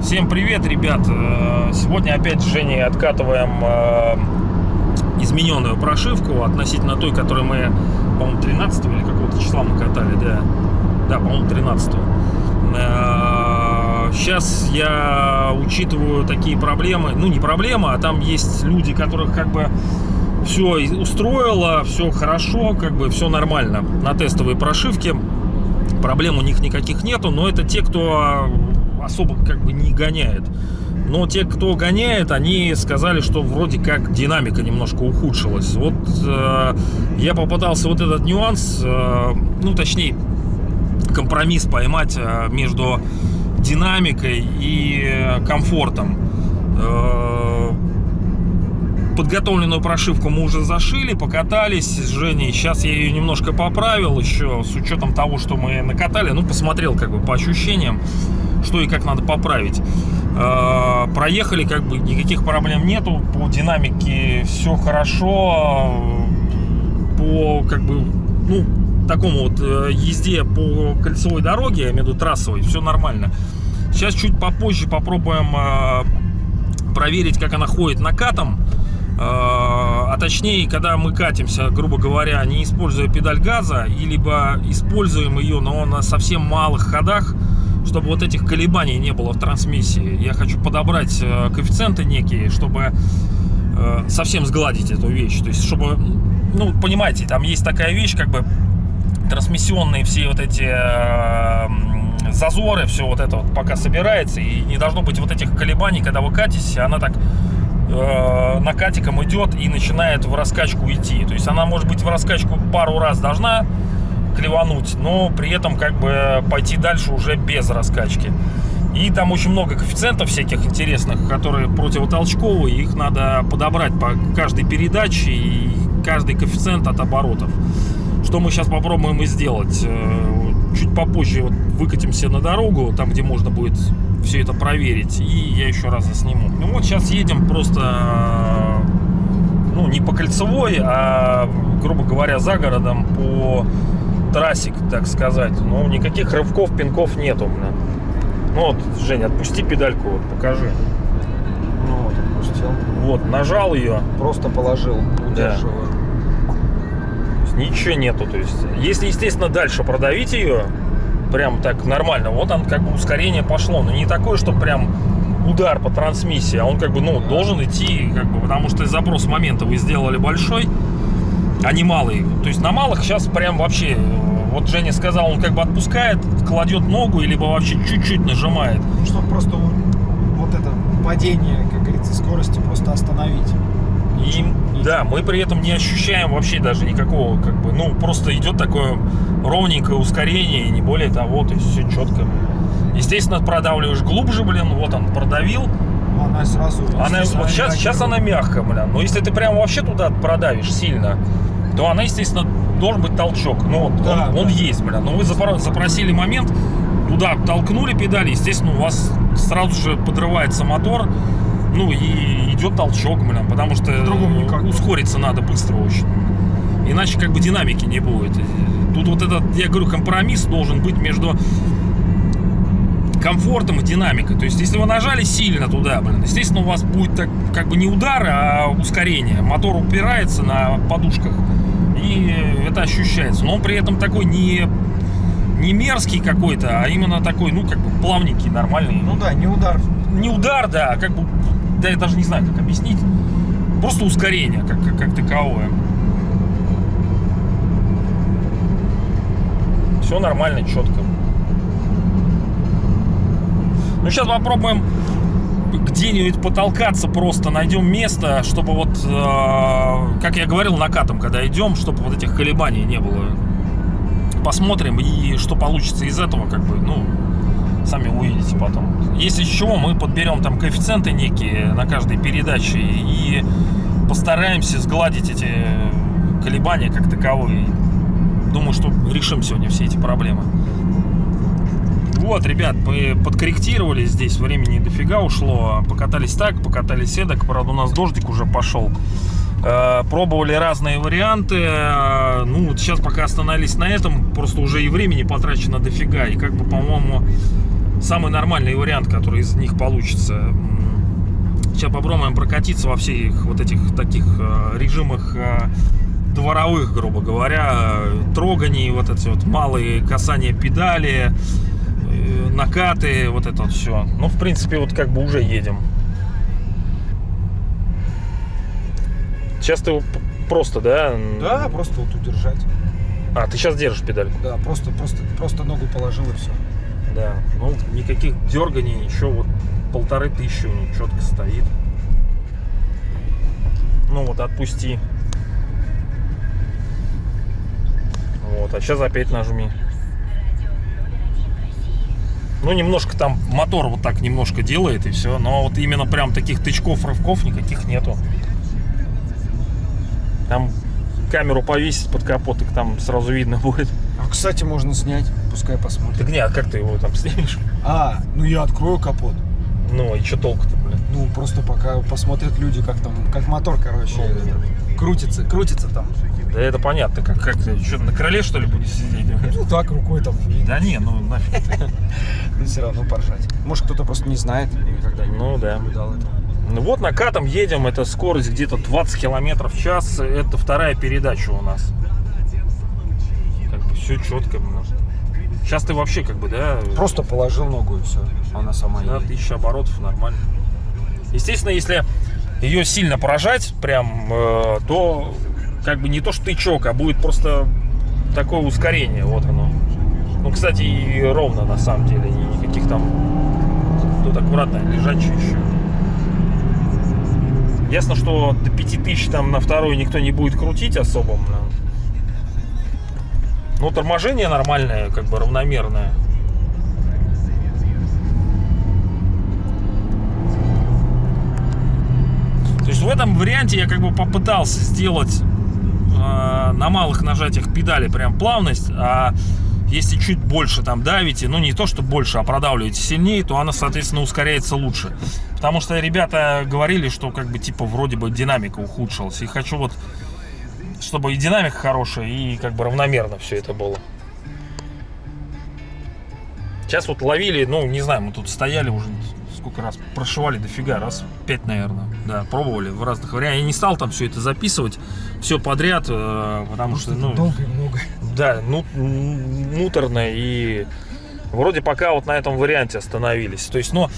Всем привет, ребят! Э, Сегодня опять с Женей откатываем э, измененную прошивку относительно той, которую мы, по-моему, 13 или какого-то числа мы катали, да. Да, по-моему, 13 Сейчас я учитываю такие проблемы, ну не проблемы, а там есть люди, которых как бы все устроило, все хорошо, как бы все нормально на тестовой прошивке. Проблем у них никаких нету, но это те, кто особо как бы не гоняет. Но те, кто гоняет, они сказали, что вроде как динамика немножко ухудшилась. Вот э, я попытался вот этот нюанс, э, ну точнее компромисс поймать э, между динамикой и э, комфортом. Э, подготовленную прошивку мы уже зашили, покатались с Женей. Сейчас я ее немножко поправил еще, с учетом того, что мы накатали. Ну, посмотрел как бы по ощущениям, что и как надо поправить. Э, проехали, как бы никаких проблем нету. По динамике все хорошо. По, как бы, ну, такому вот езде по кольцевой дороге, виду трассовой, все нормально. Сейчас чуть попозже попробуем проверить, как она ходит накатом. А точнее, когда мы катимся, грубо говоря, не используя педаль газа, и либо используем ее, но на совсем малых ходах, чтобы вот этих колебаний не было в трансмиссии. Я хочу подобрать коэффициенты некие, чтобы совсем сгладить эту вещь. То есть, чтобы, ну, понимаете, там есть такая вещь, как бы трансмиссионные все вот эти э, зазоры, все вот это вот пока собирается, и не должно быть вот этих колебаний, когда вы катитесь, она так э, накатиком идет и начинает в раскачку идти. То есть она может быть в раскачку пару раз должна клевануть, но при этом как бы пойти дальше уже без раскачки. И там очень много коэффициентов всяких интересных, которые противотолчковые, их надо подобрать по каждой передаче и каждый коэффициент от оборотов. Что мы сейчас попробуем и сделать. Чуть попозже вот выкатимся на дорогу, там, где можно будет все это проверить, и я еще раз засниму. Ну вот сейчас едем просто, ну, не по кольцевой, а, грубо говоря, за городом по трассе, так сказать. Ну, никаких рывков, пинков нету, бля. Ну вот, Женя, отпусти педальку, вот, покажи. Ну вот, отпустил. Вот, нажал ее. Просто положил, удерживаю. Да ничего нету. То есть, если, естественно, дальше продавить ее, прям так нормально, вот он как бы ускорение пошло. Но не такое, что прям удар по трансмиссии, а он как бы, ну, должен идти, как бы, потому что запрос момента вы сделали большой, а не малый. То есть на малых сейчас прям вообще, вот Женя сказал, он как бы отпускает, кладет ногу, либо вообще чуть-чуть нажимает. Чтобы просто вот это падение, как говорится, скорости просто остановить. И, да, мы при этом не ощущаем вообще даже никакого, как бы, ну, просто идет такое ровненькое ускорение, и не более того, то есть все четко. Естественно, продавливаешь глубже, блин, вот он продавил. Она сразу... Она, вот сейчас, сейчас она мягкая, блин, но если ты прям вообще туда продавишь сильно, то она, естественно, должен быть толчок. Ну, вот да, он, да. он есть, блин. Но вы запросили момент, туда толкнули педали, естественно, у вас сразу же подрывается мотор, ну и идет толчок, блин, потому что ускориться надо быстро очень. Иначе как бы динамики не будет. Тут вот этот, я говорю, компромисс должен быть между комфортом и динамикой. То есть, если вы нажали сильно туда, блин, естественно, у вас будет так, как бы не удар, а ускорение. Мотор упирается на подушках, и это ощущается. Но он при этом такой не, не мерзкий какой-то, а именно такой, ну, как бы плавненький, нормальный. Ну да, не удар. Не удар, да, а как бы да я даже не знаю, как объяснить. Просто ускорение, как, как, как таковое. Все нормально, четко. Ну, сейчас попробуем где-нибудь потолкаться просто, найдем место, чтобы вот, э, как я говорил, накатом, когда идем, чтобы вот этих колебаний не было. Посмотрим, и что получится из этого, как бы, ну, сами увидите потом. Если чего, мы подберем там коэффициенты некие на каждой передаче и постараемся сгладить эти колебания как таковые. Думаю, что решим сегодня все эти проблемы. Вот, ребят, мы подкорректировали здесь, времени дофига ушло. Покатались так, покатались эдак. Правда, у нас дождик уже пошел. Э, Пробовали разные варианты. Э, Ну, вот сейчас пока остановились на этом, просто уже и времени потрачено дофига. И как бы, по-моему, самый нормальный вариант, который из них получится. Сейчас попробуем прокатиться во всех вот этих таких э, режимах э, дворовых, грубо говоря, троганий, вот эти вот малые касания педали, э, накаты, вот это вот все. Ну, в принципе, вот как бы уже едем. Сейчас ты просто, да? Да, просто вот удержать. А, ты сейчас держишь педаль. Да, просто, просто, просто ногу положил и все. Да. Ну, никаких дерганий, ничего, вот полторы тысячи у него четко стоит. Ну вот, отпусти. Вот, а сейчас опять нажми. Ну, немножко там мотор вот так немножко делает и все. Но вот именно прям таких тычков, рывков никаких нету. Там камеру повесить под капот, и там сразу видно будет. А, кстати, можно снять, пускай посмотрят. Так нет, а как ты его там снимешь? А, ну я открою капот. Ну, и что толку-то, блин? Ну, просто пока посмотрят люди, как там, как мотор, короче, Ну, этот, крутится, крутится там. Да это понятно, как, как ты, что, на крыле, что ли, будешь сидеть? Ну, так, рукой там. Да не, ну нафиг. Но все равно поржать. Может, кто-то просто не знает, никогда Ну да. наблюдал это. Ну вот накатом едем, это скорость где-то 20 километров в час, это вторая передача у нас. Все четко. Сейчас ты вообще как бы, да, Просто положил ногу и все. Она сама да, едет. тысяча оборотов нормально. Естественно, если ее сильно поражать, прям, э, то как бы не то что тычок, а будет просто такое ускорение, вот оно. Ну, кстати, и ровно на самом деле, ни- никаких там тут аккуратно лежачий еще. Ясно, что до 5000 там на второй никто не будет крутить особо. но- Ну, торможение нормальное, как бы равномерное. То есть в этом варианте я как бы попытался сделать э, на малых нажатиях педали прям плавность, а если чуть больше там давите, ну не то что больше, а продавливаете сильнее, то она, соответственно, ускоряется лучше. Потому что ребята говорили, что как бы типа вроде бы динамика ухудшилась. И хочу вот, чтобы и динамика хорошая, и как бы равномерно все это было. Сейчас вот ловили, ну, не знаю, мы тут стояли уже сколько раз, прошивали дофига, раз пять, наверное. Да, пробовали в разных вариантах. Я не стал там все это записывать, все подряд, э, потому что, ну, долго и много. да, ну, муторно и вроде пока вот на этом варианте остановились. То есть, но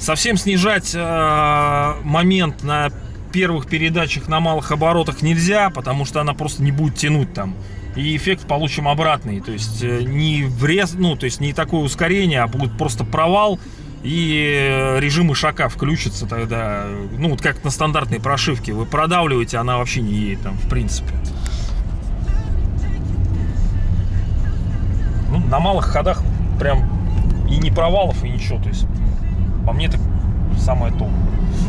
совсем снижать э, момент на первых передачах на малых оборотах нельзя, потому что она просто не будет тянуть там. И эффект получим обратный. То есть э, не врез, ну, то есть не такое ускорение, а будет просто провал. И э, режим ишака включится тогда, ну вот как на стандартной прошивке. Вы продавливаете, она вообще не едет там, в принципе. ну, на малых ходах прям и не провалов, и ничего. То есть, по мне, это самое топ.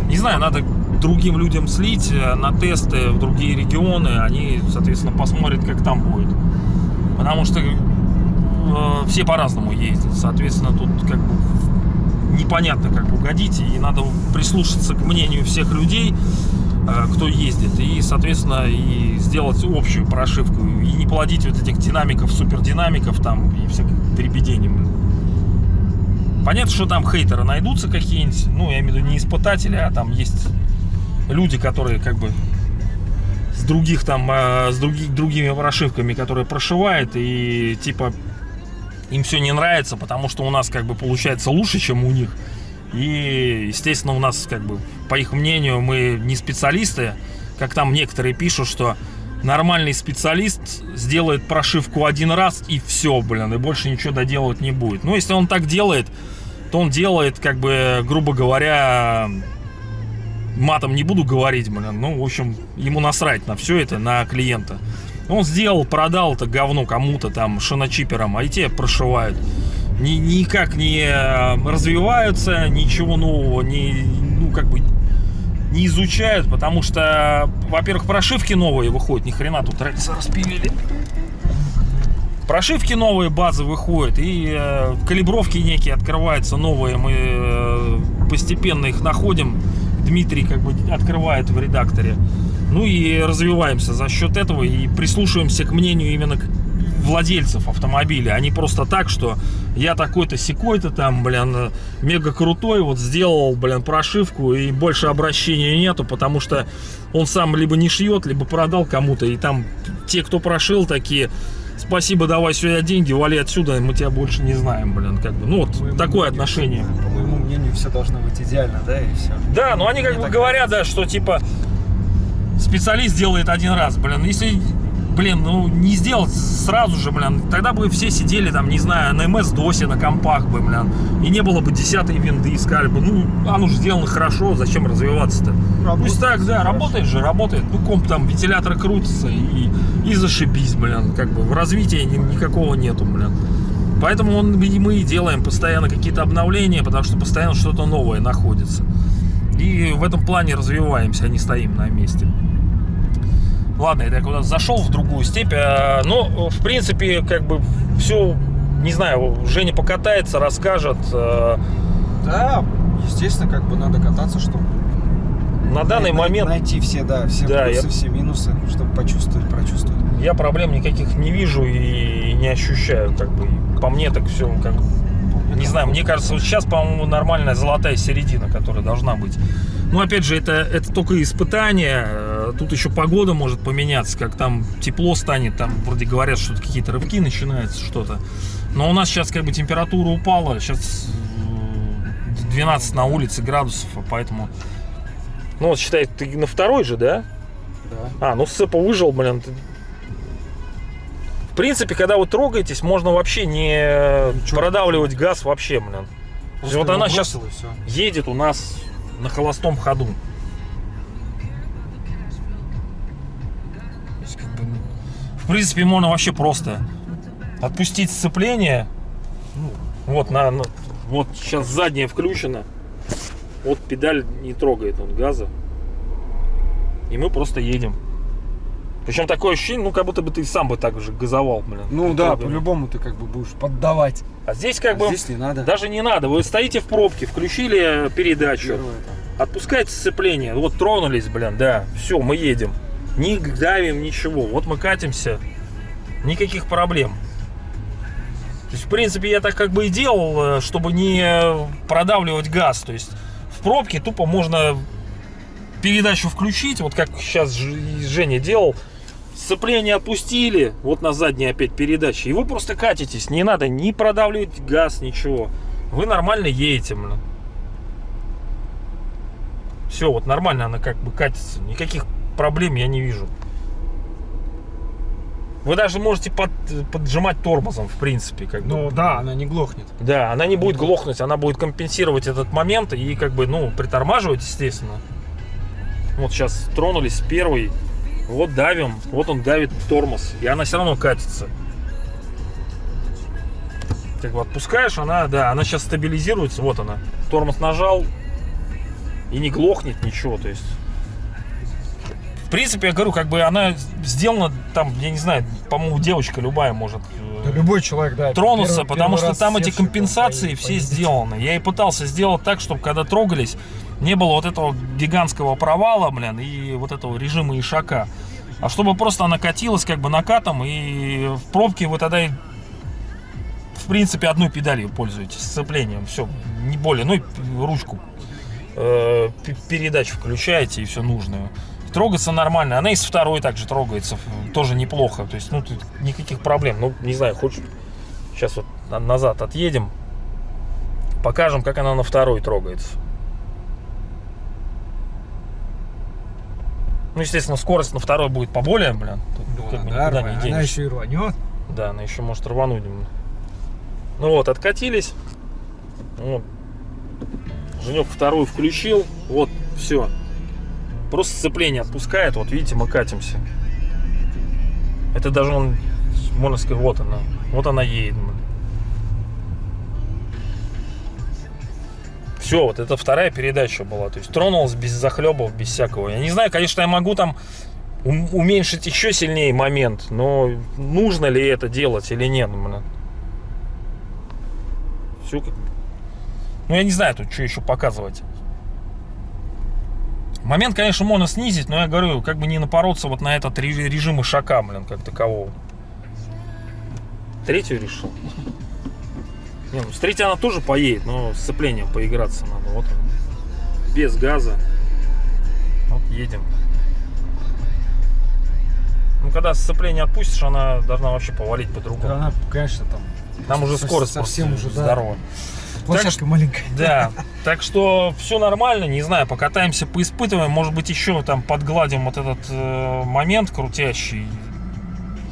Не знаю, надо другим людям слить э, на тесты в другие регионы. Они, соответственно, посмотрят, как там будет. Потому что э, все по-разному ездят. Соответственно, тут как бы непонятно, как угодить. И надо прислушаться к мнению всех людей, э, кто ездит. И, соответственно, и сделать общую прошивку. И не плодить вот этих динамиков, супердинамиков там и всяких дребедений. Понятно, что там хейтеры найдутся какие-нибудь. Ну, я имею в виду не испытатели, а там есть люди, которые как бы с других там, э, с других, другими прошивками, которые прошивают, и типа им все не нравится, потому что у нас как бы получается лучше, чем у них. И, естественно, у нас как бы, по их мнению, мы не специалисты, как там некоторые пишут, что нормальный специалист сделает прошивку один раз и все, блин, и больше ничего доделывать не будет. Ну, если он так делает, то он делает, как бы, грубо говоря, матом не буду говорить, блин, ну, в общем, ему насрать на все это, на клиента. Он сделал, продал это говно кому-то там, шиночиперам, а и те прошивают. Ни, никак не э, развиваются, ничего нового не, ну, как бы, не изучают, потому что, во-первых, прошивки новые выходят, ни хрена тут рельсы распилили. Прошивки новые, базы выходят, и э, калибровки некие открываются новые, мы э, постепенно их находим. Дмитрий как бы открывает в редакторе. Ну и развиваемся за счет этого и прислушиваемся к мнению именно владельцев автомобиля, а не просто так, что я такой-то секой-то там, блин, мега крутой, вот сделал, блин, прошивку и больше обращения нету, потому что он сам либо не шьет, либо продал кому-то, и там те, кто прошил, такие, спасибо, давай сюда деньги, вали отсюда, мы тебя больше не знаем, блин, как бы, ну вот такое отношение. По мнению, все должно быть идеально, да, и все. Да, но они как бы говорят, да, что типа специалист делает один раз, блин, если, блин, ну не сделать сразу же, блин, тогда бы все сидели там, не знаю, на МС-досе, на компах бы, блин, и не было бы десятой винды, искали бы, ну, оно же сделано хорошо, зачем развиваться-то? Пусть так, да, работает же, работает, ну, комп там, вентиляторы крутятся и, и зашибись, блин, как бы, в развитии ни- никакого нету, блин. Поэтому он, мы и делаем постоянно какие-то обновления, потому что постоянно что-то новое находится. И в этом плане развиваемся, а не стоим на месте. Ладно, это я куда зашел в другую степь. а, Но, в принципе, как бы все, не знаю, Женя покатается, расскажет. а, Да, естественно, как бы надо кататься, чтобы На данный най- момент найти все, да, все Да, плюсы, я- все минусы, чтобы почувствовать, прочувствовать. я проблем никаких не вижу и не ощущаю. Как бы. По мне так все как Не знаю, мне кажется, вот сейчас, по-моему, нормальная золотая середина, которая должна быть. Ну, опять же, это, это только испытание. Э, Тут еще погода может поменяться, как там тепло станет. Там вроде говорят, что какие-то рывки начинаются, что-то. Но у нас сейчас как бы температура упала. Сейчас э, 12 на улице градусов, а поэтому... Ну, вот считай, ты на второй же, да? Да. А, ну Сцепа выжил, блин. ты- принципе, когда вы трогаетесь, можно вообще не Ничего. продавливать газ вообще, блин. То есть вот она сейчас едет у нас на холостом ходу. То есть, как бы, ну, в принципе, можно вообще просто отпустить сцепление. Ну, вот, на, на- вот сейчас задняя включена. Вот педаль не трогает он газа. И мы просто едем. Причем такое ощущение, ну как будто бы ты сам бы так же газовал, блин. Ну да, по-любому ты как бы будешь поддавать. А здесь как А бы здесь не надо. даже не надо. Вы стоите в пробке, включили передачу. Первое сцепление. Вот тронулись, блин, да. Все, мы едем. Не давим ничего. Вот мы катимся. Никаких проблем. То есть, в принципе, я так как бы и делал, э, чтобы не продавливать газ. То есть, в пробке тупо можно передачу включить, вот как сейчас Женя делал. Сцепление опустили, вот на задней опять передачи. И вы просто катитесь. Не надо ни продавливать газ, ничего. Вы нормально едете, блин. Все, вот нормально она как бы катится. Никаких проблем я не вижу. Вы даже можете под- поджимать тормозом, в принципе, как бы. Ну да, она не глохнет. Да, она не будет глохнуть, она будет компенсировать этот момент и как бы, ну, притормаживать, естественно. Вот сейчас тронулись с первой, вот давим, вот он давит тормоз, и она все равно катится. Как бы отпускаешь, она, да, она сейчас стабилизируется, вот она. Тормоз нажал, и не глохнет ничего, то есть... В принципе, я говорю, как бы она сделана там, я не знаю, по-моему, девочка любая может э, Да любой человек, да. тронуться, первый- потому первый что там эти компенсации все сделаны. Я и пытался сделать так, чтобы когда трогались, не было вот этого гигантского провала, блин, и вот этого режима ишака. А чтобы просто она катилась как бы накатом, и в пробке вы тогда, в принципе, одной педалью пользуетесь, сцеплением, все, не более, ну и ручку э, передач включаете и все нужное. Трогаться нормально. Она и с второй также трогается. Тоже неплохо. То есть, ну, тут никаких проблем. Ну, не знаю, хочешь... Сейчас вот на- назад отъедем. Покажем, как она на второй трогается. Ну, естественно, скорость на второй будет поболее, блин. Тут Ну, как бы да, никуда не она еще и рванет. Да, она еще может рвануть. блин. Ну вот, откатились. Вот. Женек вторую включил. Вот, все. Просто сцепление отпускает. Вот видите, мы катимся. Это даже он, можно сказать, вот она. Вот она едет. Все, вот это вторая передача была. То есть тронулась без захлебов, без всякого. Я не знаю, конечно, я могу там ум- уменьшить еще сильнее момент, но нужно ли это делать или нет. Все как... Ну, я не знаю тут, что еще показывать. Момент, конечно, можно снизить, но я говорю, как бы не напороться вот на этот ре- режим ишака, блин, как такового. Третью решил? Не, ну с третьей она тоже поедет, но с сцеплением поиграться надо. Вот он. Без газа. Вот едем. Ну, когда сцепление отпустишь, она должна вообще повалить по-другому. Она, конечно, там... Там уже скорость совсем уже, да. здоровая. Площадка маленькая. Да, так что все нормально, не знаю, покатаемся, поиспытываем, может быть еще там подгладим вот этот э, момент крутящий.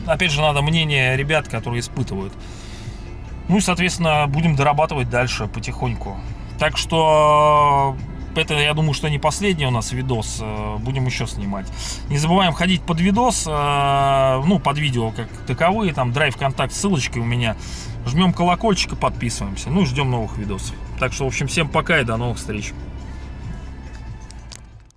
Опять же, надо мнение ребят, которые испытывают. Ну и, соответственно, будем дорабатывать дальше потихоньку. Так что это, я думаю, что не последний у нас видос. э, Будем еще снимать. Не забываем ходить под видос, э, ну, под видео как таковые. Там драйв контакт, ссылочки у меня. Жмем колокольчик и подписываемся. Ну и ждем новых видосов. Так что, в общем, всем пока и до новых встреч.